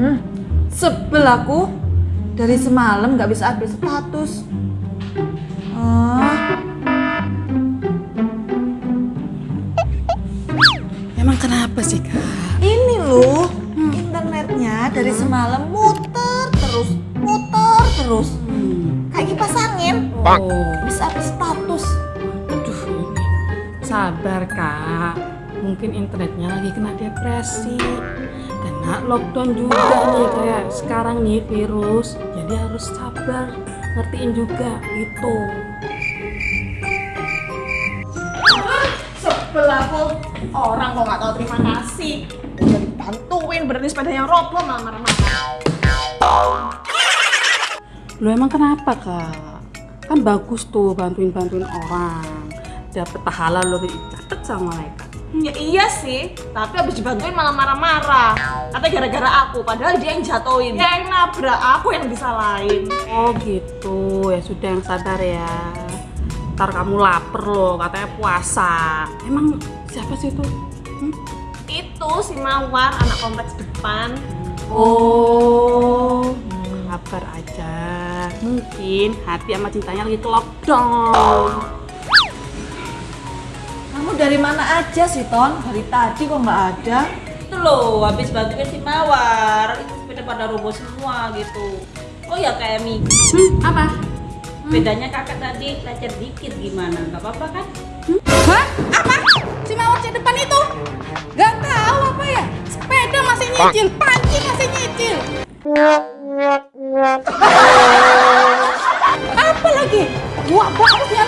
Hmm, sebel aku. Dari semalam nggak bisa update status. Ah, Emang kenapa sih kak? ini loh, internetnya dari semalam muter terus, muter terus. Kayak kipas angin. Oh, Bisa update status. aduh ini. Sabar kak. Mungkin internetnya lagi kena depresi. Kena lockdown juga nih kayak sekarang nih virus. Jadi harus sabar. Ngertiin juga gitu. Sebel aku orang kok nggak tahu terima kasih. Udah dibantuin berarti sepedanya roboh malah marah-marah. Lo emang kenapa kak? Kan bagus tuh bantuin-bantuin orang. Dapat pahala lo dicatat sama mereka. Ya iya sih, tapi habis dibantuin malah marah-marah. Katanya gara-gara aku, padahal dia yang jatuhin. Dia yang nabrak, aku yang disalahin. Oh gitu, ya sudah yang sabar ya. Ntar kamu lapar loh, katanya puasa. Emang siapa sih itu? Hmm? Itu si Mawar, anak kompleks depan. Oh, sabar aja. Mungkin hati sama cintanya lagi ke lockdown. Kamu dari mana aja sih, Ton? Dari tadi kok nggak ada? itu loh habis bantuin si Mawar itu sepeda pada roboh semua gitu oh ya kayak Mi Hmm, apa? bedanya kakak tadi lecet dikit gimana nggak apa-apa kan Hah? Apa? Si mawar di depan itu? Gak tahu apa ya? Sepeda masih nyicil, panci masih nyicil. apa lagi? Gua banget ya.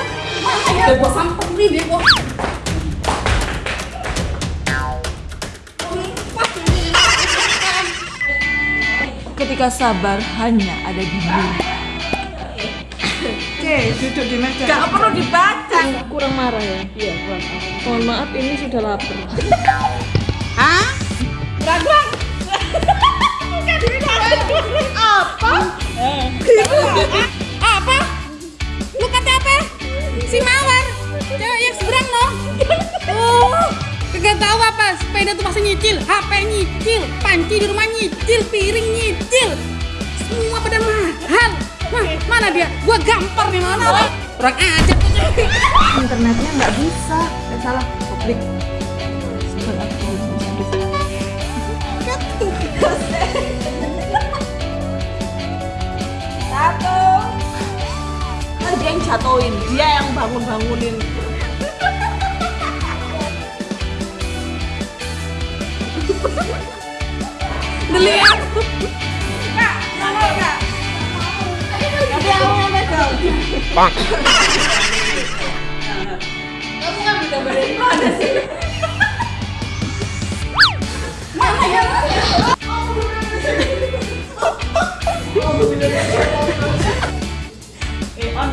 Udah gua samperin deh gua. Ketika sabar hanya ada di dunia. Oke, duduk di meja. Gak perlu dibaca. Kurang marah ya? Iya, kurang. Mohon maaf, ini sudah lapar. Hah? Bukan diri Apa? Apa? Lu kata apa? Si mawar. Cewek yang seberang dong. Oh, kagak tahu apa? Sepeda tuh masih nyicil, HP nyicil, panci di rumah nyicil, piring nyicil. Mana dia? Gua gampar nih mana? Kurang tuh cewek. Internetnya nggak bisa. Eh, salah, publik. Satu. Kan dia yang jatuhin, dia yang bangun-bangunin. Dilihat. Kamu kan bisa dari mana sih?